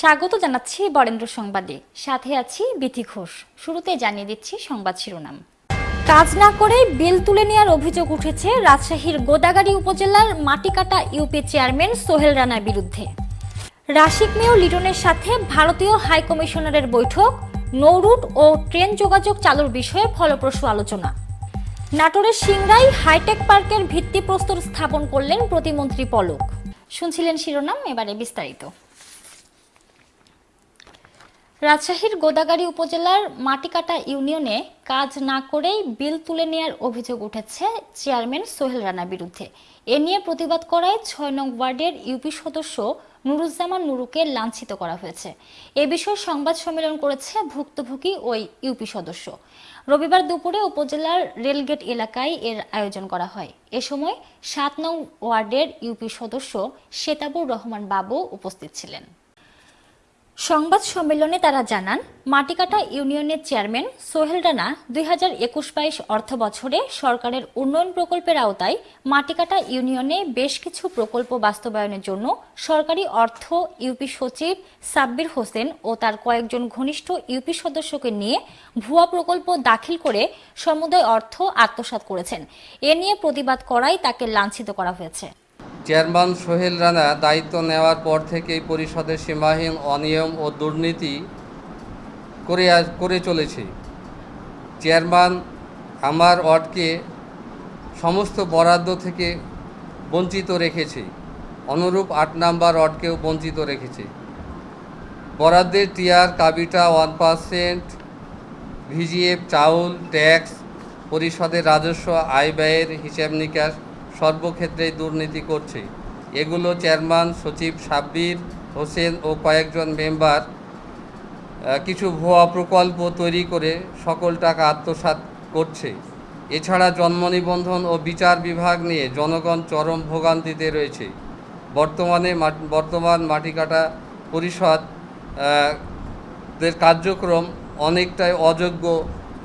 স্বাগত জানাচ্ছি বরেন্দ্র সংবাদে। সাথে আছি বিথি ঘোষ। শুরুতে জানিয়ে দিচ্ছি সংবাদ শিরোনাম। কাজ না করে বিল তুলে নেওয়ার অভিযোগ উঠেছে রাজশাহীর গোদাগাড়ি উপজেলার মাটিকাটা ইউপি চেয়ারম্যান সোহেল রানার বিরুদ্ধে। রাশিক মেয় লিটনের সাথে ভারতীয় হাই কমিশনারের বৈঠক নৌরুট ও ট্রেন যোগাযোগ চালুর বিষয়ে ফলপ্রসূ আলোচনা। নাটোরের সিংড়াই হাইটেক পার্কের ভিত্তিপ্রস্তর স্থাপন করলেন প্রতিমন্ত্রী পলক। শুনছিলেন শিরোনাম, এবারে বিস্তারিত। রাজশাহীর গোদাগাড়ি উপজেলার মাটিকাটা ইউনিয়নে কাজ না করেই বিল তুলে নেওয়ার অভিযোগ উঠেছে চেয়ারম্যান সোহেল রানার বিরুদ্ধে। এ নিয়ে প্রতিবাদ করায় ছয় নং ওয়ার্ডের ইউপি সদস্য নুরুজ্জামান নুরুকে লাঞ্ছিত করা হয়েছে। এ বিষয়ে সংবাদ সম্মেলন করেছে ভুক্তভোগী ওই ইউপি সদস্য। রবিবার দুপুরে উপজেলার রেলগেট এলাকায় এর আয়োজন করা হয়। এ সময় সাত নং ওয়ার্ডের ইউপি সদস্য শেতাবুর রহমান বাবু উপস্থিত ছিলেন। সংবাদ সম্মেলনে তারা জানান, মাটিকাটা ইউনিয়নের চেয়ারম্যান সোহেল রানা দুই হাজার একুশ বাইশ অর্থ বছরে সরকারের উন্নয়ন প্রকল্পের আওতায় মাটিকাটা ইউনিয়নে বেশ কিছু প্রকল্প বাস্তবায়নের জন্য সরকারি অর্থ ইউপি সচিব সাব্বির হোসেন ও তার কয়েকজন ঘনিষ্ঠ ইউপি সদস্যকে নিয়ে ভুয়া প্রকল্প দাখিল করে সমুদায় অর্থ আত্মসাৎ করেছেন। এ নিয়ে প্রতিবাদ করায় তাকে লাঞ্ছিত করা হয়েছে। চেয়ারম্যান সোহেল রানা দায়িত্ব নেওয়ার পর থেকেই পরিষদের সীমাহীন অনিয়ম ও দুর্নীতি করে করে চলেছে। চেয়ারম্যান আমার ওয়ার্ডকে সমস্ত বরাদ্দ থেকে বঞ্চিত রেখেছে। অনুরূপ আট নাম্বার ওয়ার্ডকেও বঞ্চিত রেখেছে। বরাদ্দের টিয়ার, কাবিটা, ওয়ান পার্সেন্ট, ভিজিএফ, চাউল, ট্যাক্স, পরিষদের রাজস্ব, আয় ব্যয়ের হিসাব নিকাশ সর্বক্ষেত্রেই দুর্নীতি করছে। এগুলো চেয়ারম্যান সচিব সাব্বির হোসেন ও কয়েকজন মেম্বার কিছু ভুয়া প্রকল্প তৈরি করে সকল টাকা আত্মসাৎ করছে। এছাড়া জন্ম নিবন্ধন ও বিচার বিভাগ নিয়ে জনগণ চরম ভোগান্তিতে রয়েছে। বর্তমানে বর্তমান মাটিকাটা পরিষদ দের কার্যক্রম অনেকটাই অযোগ্য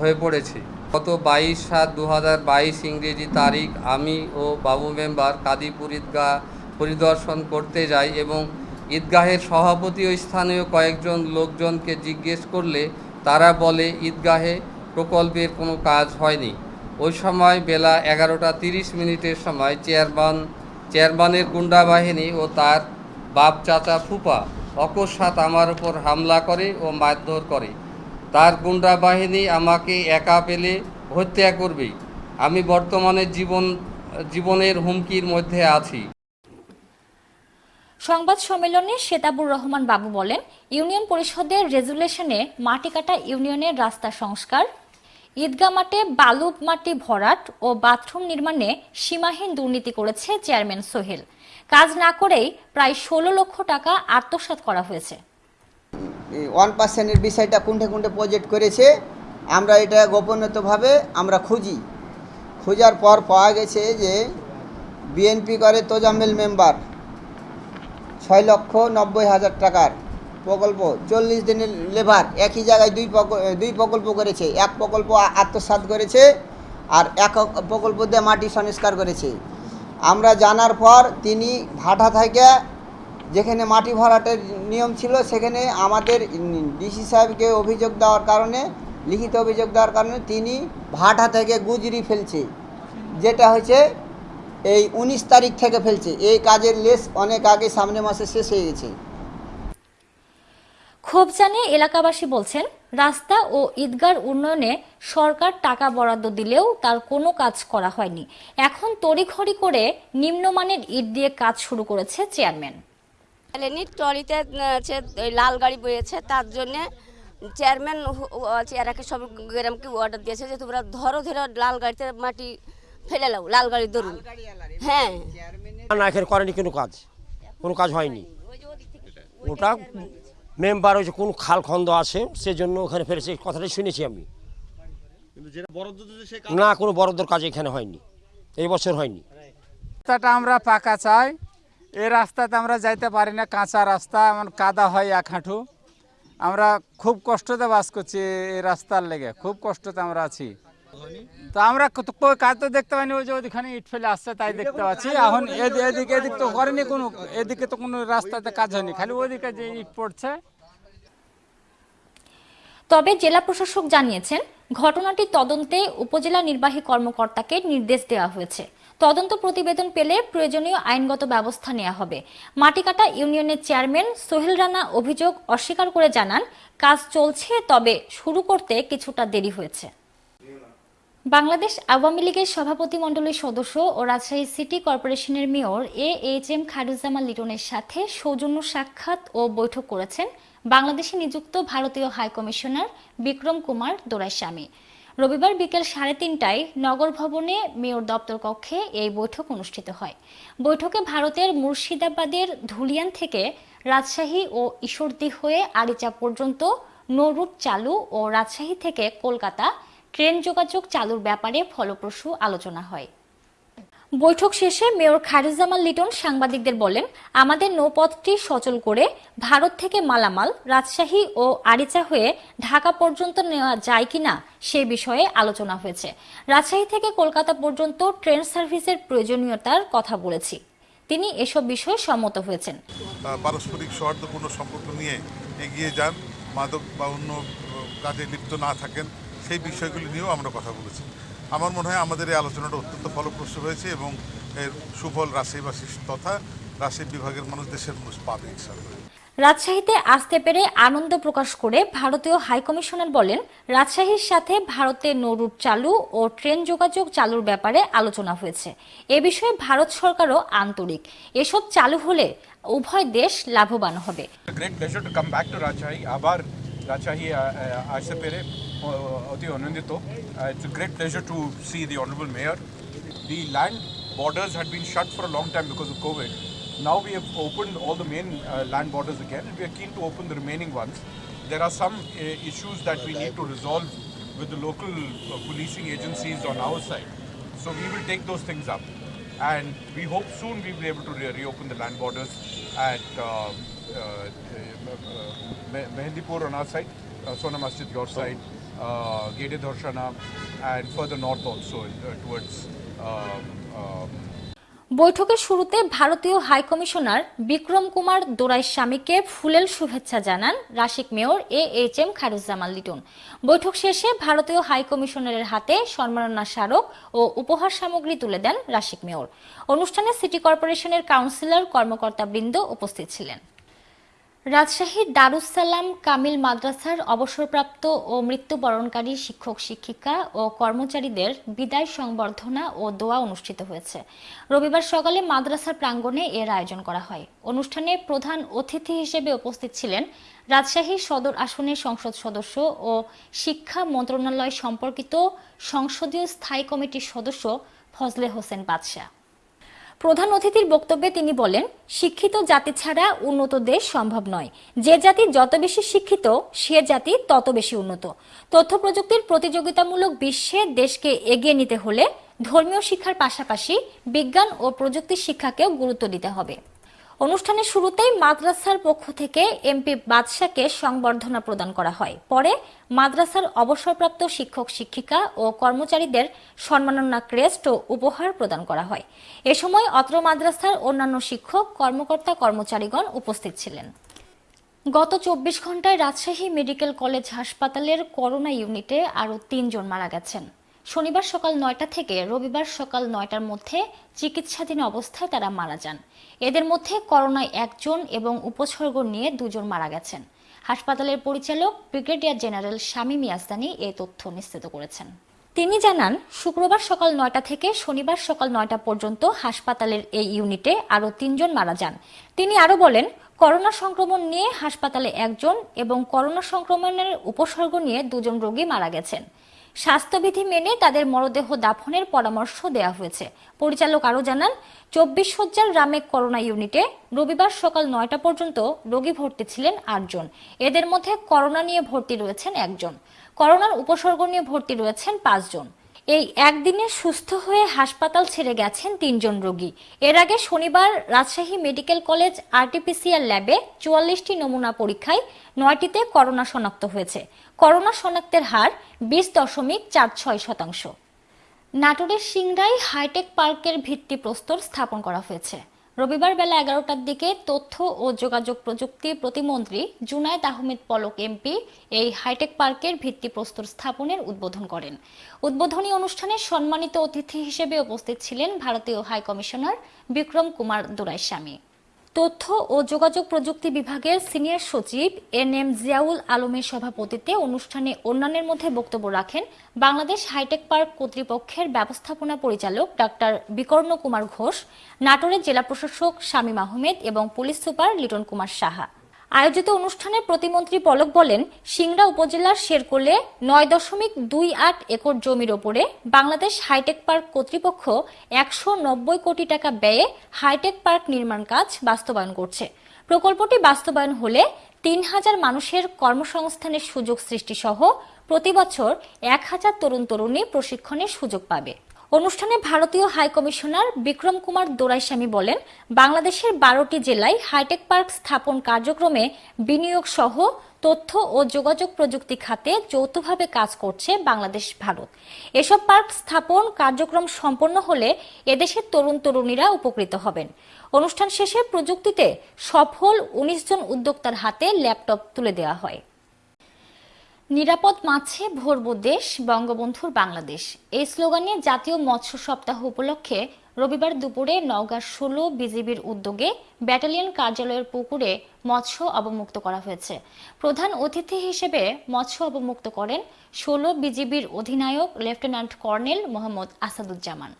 হয়ে পড়েছে। গত বাইশ সাত দু হাজার বাইশ ইংরেজি তারিখ আমি ও বাবু মেম্বার কাদিপুর ঈদগাহ পরিদর্শন করতে যাই এবং ঈদগাহের সভাপতি ও স্থানীয় কয়েকজন লোকজনকে জিজ্ঞেস করলে তারা বলে, ঈদগাহে প্রকল্পের কোনো কাজ হয়নি। ওই সময় বেলা এগারোটা তিরিশ মিনিটের সময় চেয়ারম্যান, চেয়ারম্যানের গুন্ডা বাহিনী ও তার বাপ চাচা ফুপা অকস্মাৎ আমার উপর হামলা করে ও মারধর করে। তার গুন্ডা বাহিনী আমাকে একা পেলে হত্যা করবে। আমি বর্তমানে জীবন, জীবনের হুমকির মধ্যে আছি। সংবাদ সম্মেলনে শেতাবুর রহমান বাবু বলেন, ইউনিয়ন পরিষদের রেজুলেশনে মাটিকাটা ইউনিয়নের রাস্তা সংস্কার ঈদগা মাঠে বালু মাটি ভরাট ও বাথরুম নির্মাণে সীমাহীন দুর্নীতি করেছে চেয়ারম্যান সোহেল। কাজ না করেই প্রায় ষোলো লক্ষ টাকা আত্মসাৎ করা হয়েছে। ওয়ান পার্সেন্টের বিষয়টা কোনটে কোনটে প্রজেক্ট করেছে, আমরা এটা গোপনীয়ভাবে আমরা খুঁজি। খোঁজার পর পাওয়া গেছে যে বিএনপি করে তোজাম্মেল মেম্বার ছয় লক্ষ নব্বই হাজার টাকার প্রকল্প, চল্লিশ দিনের লেবার একই জায়গায় দুই দুই প্রকল্প করেছে। এক প্রকল্প আ- আত্মসাৎ করেছে আর এক প্রকল্প দিয়ে মাটি সংস্কার করেছে। আমরা জানার পর তিনি ভাটা থেকে যেখানে মাটি ভরাটের নিয়ম ছিল, সেখানে আমাদের ডিসি সাহেবকে অভিযোগ দেওয়ার কারণে, লিখিত অভিযোগ দেওয়ার কারণে তিনি ভাটা থেকে গুজরি ফেলছে। যেটা হয়েছে, এই উনিশ তারিখ থেকে ফেলছে। এই কাজের লেস অনেক আগে সামনে মাসে শেষ হয়ে গেছে। ক্ষোভ জানিয়ে এলাকাবাসী বলছেন, রাস্তা ও ঈদগার উন্নয়নে সরকার টাকা বরাদ্দ দিলেও তার কোনো কাজ করা হয়নি। এখন তড়িঘড়ি করে নিম্নমানের ইট দিয়ে কাজ শুরু করেছে চেয়ারম্যান। এলেনি ট্রলিতে আছে ওই লাল গাড়ি বয়েছে তার জন্যে চেয়ারম্যান চেয়ারাকে সব গ্রামকে অর্ডার দিয়েছে যে তোমরা ধরো ধরো লাল গাড়িতে মাটি ফেলে লাও লাল গাড়ি ধরুন। হ্যাঁ। না এখানে করেনি কোনো কাজ। কোনো কাজ হয়নি। ওটা মেম্বার হয়েছে কোন খাল খন্দ আছে সেজন্য ওখানে ফেলেছে এই কথাটাই শুনেছি আমি। না কোনো বরাদ্দর কাজ এখানে হয়নি। এই বছর হয়নি। রাস্তাটা আমরা পাকা চাই। এই রাস্তাতে আমরা যাইতে পারি না, কাঁচা রাস্তা, এমন কাদা হয় এক হাঁটু। আমরা খুব কষ্টতে বাস করছি এই রাস্তার লেগে, খুব কষ্টতে আমরা আছি। তো আমরা কাজ তো দেখতে পাইনি, ওই যে ওইখানে ইট ফেলে আসছে তাই দেখতে পাচ্ছি। এখন এদি- এদিকে, এদিক তো করেনি কোনো, এদিকে তো কোনো রাস্তাতে কাজ হয়নি, খালি ওইদিকে যে ইট পড়ছে। তবে জেলা প্রশাসক জানিয়েছেন, ঘটনাটি তদন্তে উপজেলা নির্বাহী কর্মকর্তাকে নির্দেশ দেওয়া হয়েছে। তদন্ত প্রতিবেদন পেলে প্রয়োজনীয় আইনগত ব্যবস্থা নেওয়া হবে। মাটিকাটা ইউনিয়নের চেয়ারম্যান সোহেল রানা অভিযোগ অস্বীকার করে জানান, কাজ চলছে, তবে শুরু করতে কিছুটা দেরি হয়েছে। বাংলাদেশ আওয়ামী লীগের সভাপতি মণ্ডলীর সদস্য ও রাজশাহী সিটি কর্পোরেশনের mayor A H M Khairuzzaman লিটনের সাথে সৌজন্য সাক্ষাৎ ও বৈঠক করেছেন বাংলাদেশে নিযুক্ত ভারতীয় হাইকমিশনার বিক্রম কুমার দোরাইস্বামী। রবিবার বিকেল সাড়ে তিনটায় নগর ভবনে মেয়র দপ্তর কক্ষে এই বৈঠক অনুষ্ঠিত হয়। বৈঠকে ভারতের মুর্শিদাবাদের ধুলিয়ান থেকে রাজশাহী ও ঈশ্বরদী হয়ে আরিচা পর্যন্ত নৌরুট চালু ও রাজশাহী থেকে কলকাতা ট্রেন যোগাযোগ চালুর ব্যাপারে ফলপ্রসূ আলোচনা হয়। বৈঠক শেষে মেয়র খায়রুজ্জামান লিটন সাংবাদিকদের বলেন, আমাদের নৌপথটি সচল করে ভারত থেকে মালামাল, রাজশাহী ও আরিচা হয়ে ঢাকা পর্যন্ত নেওয়া যায় কিনা সে বিষয়ে আলোচনা হয়েছে। রাজশাহী থেকে কলকাতা পর্যন্ত ট্রেন সার্ভিসের প্রয়োজনীয়তার কথা বলেছি। তিনি এসব বিষয়ে সম্মত হয়েছেন। পারস্পরিক সৌহার্দ্যপূর্ণ সম্পর্ক নিয়ে এগিয়ে যান, মাদক বা অন্য কাজে লিপ্ত না থাকেন, সেই বিষয়গুলি নিয়েও আমরা কথা বলেছি। আমার মনে হয় আমাদের এই আলোচনাটা অত্যন্ত ফলপ্রসূ হয়েছে এবং এর সুফল রাজশাহীবাসী তথা রাজশাহী বিভাগের মানুষ দেশের মানুষ পাবে ইনশাআল্লাহ। রাজশাহীতে আসতে পেরে আনন্দ প্রকাশ করে ভারতীয় হাইকমিশনার বলেন রাজশাহীর সাথে ভারতে নৌরুট চালু ও ট্রেন যোগাযোগ চালুর ব্যাপারে আলোচনা হয়েছে। এ বিষয়ে ভারত সরকারও আন্তরিক। এসব চালু হলে উভয় দেশ লাভবান হবে। Great pleasure to come back to Rajshahi. আবার রাজশাহী আসতে পেরে Uh, uh, it's a great pleasure to see the Honorable Mayor. The land borders had been shut for a long time because of COVID. Now we have opened all the main uh, land borders again and we are keen to open the remaining ones. There are some uh, issues that we need to resolve with the local uh, policing agencies on our side. So we will take those things up and we hope soon we will be able to re reopen the land borders at uh, uh Mehendipur on our side, uh, Sona Masjid your side, uh, Gede Dharshana, and further north also uh, towards um, um, বৈঠকের শুরুতে ভারতীয় high commissioner Vikram Kumar দোরাই স্বামীকে ফুলেল শুভেচ্ছা জানান Rasik mayor A H M Khairuzzaman Liton. বৈঠক শেষে ভারতীয় হাইকমিশনারের হাতে সম্মাননা স্মারক ও উপহার সামগ্রী তুলে দেন রাশিক মেয়র। অনুষ্ঠানে সিটি কর্পোরেশনের কাউন্সিলর কর্মকর্তাবৃন্দ উপস্থিত ছিলেন। রাজশাহীর দারুসালাম কামিল মাদ্রাসার অবসরপ্রাপ্ত ও মৃত্যুবরণকারী শিক্ষক, শিক্ষিকা ও কর্মচারীদের বিদায় সংবর্ধনা ও দোয়া অনুষ্ঠিত হয়েছে। রবিবার সকালে মাদ্রাসার প্রাঙ্গণে এর আয়োজন করা হয়। অনুষ্ঠানে প্রধান অতিথি হিসেবে উপস্থিত ছিলেন রাজশাহী সদর আসনের সংসদ সদস্য ও শিক্ষা মন্ত্রণালয় সম্পর্কিত সংসদীয় স্থায়ী কমিটির সদস্য ফজলে হোসেন বাদশাহ। প্রধান অতিথির বক্তব্যে তিনি বলেন, শিক্ষিত জাতি ছাড়া উন্নত দেশ সম্ভব নয়। যে জাতি যত বেশি শিক্ষিত, সে জাতি তত বেশি উন্নত। তথ্য প্রযুক্তির প্রতিযোগিতামূলক বিশ্বে দেশকে এগিয়ে নিতে হলে ধর্মীয় শিক্ষার পাশাপাশি বিজ্ঞান ও প্রযুক্তি শিক্ষাকেও গুরুত্ব দিতে হবে। অনুষ্ঠানের শুরুতেই মাদ্রাসার পক্ষ থেকে এমপি বাদশাকে সংবর্ধনা প্রদান করা হয়। পরে মাদ্রাসার অবসরপ্রাপ্ত শিক্ষক, শিক্ষিকা ও কর্মচারীদের সম্মাননা ক্রেস্ট ও উপহার প্রদান করা হয়। এ সময় অত্র মাদ্রাসার অন্যান্য শিক্ষক, কর্মকর্তা, কর্মচারীগণ উপস্থিত ছিলেন। গত চব্বিশ ঘন্টায় রাজশাহী মেডিকেল কলেজ হাসপাতালের করোনা ইউনিটে আরও তিনজন মারা গেছেন। শনিবার সকাল নয়টা থেকে রবিবার সকাল নয়টার মধ্যে চিকিৎসাধীন অবস্থায় তারা মারা যান। এদের মধ্যে করোনায় একজন এবং উপসর্গ নিয়ে দুজন মারা গেছেন। হাসপাতালের পরিচালক ব্রিগেডিয়ার জেনারেল শামীম ইয়াসদানি এই তথ্য নিশ্চিত করেছেন। তিনি জানান, শুক্রবার সকাল নয়টা থেকে শনিবার সকাল নয়টা পর্যন্ত হাসপাতালের এই ইউনিটে আরও তিনজন মারা যান। তিনি আরও বলেন, করোনা সংক্রমণ নিয়ে হাসপাতালে একজন এবং করোনা সংক্রমণের উপসর্গ নিয়ে দুজন রোগী মারা গেছেন। স্বাস্থ্যবিধি মেনে তাদের মরদেহ দাফনের পরামর্শ দেওয়া হয়েছে। পরিচালক আরও জানান, চব্বিশ শয্যার রামেক করোনা ইউনিটে রবিবার সকাল নয়টা পর্যন্ত রোগী ভর্তি ছিলেন আটজন। এদের মধ্যে করোনা নিয়ে ভর্তি রয়েছেন একজন। করোনার উপসর্গ নিয়ে ভর্তি রয়েছেন পাঁচজন। এই একদিনে সুস্থ হয়ে হাসপাতাল ছেড়ে গেছেন তিনজন রোগী। এর আগে শনিবার রাজশাহী মেডিকেল কলেজ আরটিপিসিআর ল্যাবে চুয়াল্লিশটি নমুনা পরীক্ষায় নয়টিতে করোনা শনাক্ত হয়েছে। করোনা শনাক্তের হার বিশ দশমিক চার ছয় শতাংশ। নাটোরের সিংড়াই হাইটেক পার্কের ভিত্তি প্রস্তর স্থাপন করা হয়েছে। রবিবার বেলা এগারোটার দিকে তথ্য ও যোগাযোগ প্রযুক্তি প্রতিমন্ত্রী জুনায়দ আহমেদ পলক এমপি এই হাইটেক পার্কের ভিত্তিপ্রস্তর স্থাপনের উদ্বোধন করেন। উদ্বোধনী অনুষ্ঠানে সম্মানিত অতিথি হিসেবে উপস্থিত ছিলেন ভারতীয় হাইকমিশনার বিক্রম কুমার দুরাইস্বামী। তথ্য ও যোগাযোগ প্রযুক্তি বিভাগের সিনিয়র সচিব এন এম জিয়াউল আলমের সভাপতিত্বে অনুষ্ঠানে অন্যান্যের মধ্যে বক্তব্য রাখেন বাংলাদেশ হাইটেক পার্ক কর্তৃপক্ষের ব্যবস্থাপনা পরিচালক ডাক্তার বিকর্ণ কুমার ঘোষ, নাটোরের জেলা প্রশাসক শামীম আহমেদ এবং পুলিশ সুপার লিটন কুমার সাহা। আয়োজিত অনুষ্ঠানে প্রতিমন্ত্রী পলক বলেন, সিংড়া উপজেলার শেরকোলে নয় দশমিক দুই আট একর জমির ওপরে বাংলাদেশ হাইটেক পার্ক কর্তৃপক্ষ একশো নব্বই কোটি টাকা ব্যয়ে হাইটেক পার্ক নির্মাণ কাজ বাস্তবায়ন করছে। প্রকল্পটি বাস্তবায়ন হলে তিন হাজার মানুষের কর্মসংস্থানের সুযোগ সৃষ্টি সহ প্রতি বছর এক হাজার তরুণ তরুণী প্রশিক্ষণের সুযোগ পাবে। অনুষ্ঠানে ভারতীয় হাই কমিশনার বিক্রম কুমার দোরাইস্বামী বলেন, বাংলাদেশের বারোটি জেলায় হাইটেক পার্ক স্থাপন কার্যক্রমে বিনিয়োগ সহ তথ্য ও যোগাযোগ প্রযুক্তি খাতে যৌথভাবে কাজ করছে বাংলাদেশ ভারত। এসব পার্ক স্থাপন কার্যক্রম সম্পন্ন হলে এদেশের তরুণ তরুণীরা উপকৃত হবেন। অনুষ্ঠান শেষে প্রযুক্তিতে সফল উনিশ জন উদ্যোক্তার হাতে ল্যাপটপ তুলে দেওয়া হয়। নিরাপদ মাছে ভরবো দেশ, বঙ্গবন্ধুর বাংলাদেশ। এই স্লোগানে জাতীয় মৎস্য সপ্তাহ উপলক্ষে রবিবার দুপুরে নওগাঁ ষোলো বিজিবির উদ্যোগে ব্যাটালিয়ন কার্যালয়ের পুকুরে মৎস্য অবমুক্ত করা হয়েছে। প্রধান অতিথি হিসেবে মৎস্য অবমুক্ত করেন ষোলো বিজিবির অধিনায়ক লেফটেন্যান্ট কর্নেল মোহাম্মদ আসাদুজ্জামান।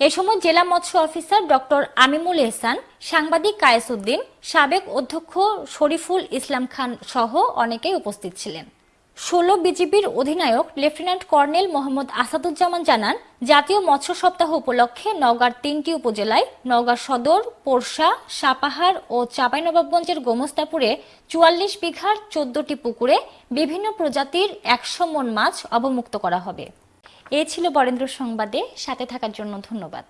এ সময় জেলা মৎস্য অফিসার ডক্টর আমিমুল এহসান, সাংবাদিক কায়েসউদ্দিন সাবেক অধ্যক্ষ শরীফুল ইসলাম খান সহ অনেকেই উপস্থিত ছিলেন। ষোলো বিজিবির অধিনায়ক লেফটেন্যান্ট কর্নেল মোহাম্মদ আসাদুজ্জামান জানান, জাতীয় মৎস্য সপ্তাহ উপলক্ষে নওগাঁর তিনটি উপজেলায় নওগাঁ সদর, পোরশা, সাপাহার ও চাঁপাইনবাবগঞ্জের গোমস্তাপুরে চুয়াল্লিশ বিঘার চোদ্দটি পুকুরে বিভিন্ন প্রজাতির একশো মন মাছ অবমুক্ত করা হবে। এ ছিল বরেন্দ্র সংবাদে, সাথে থাকার জন্য ধন্যবাদ।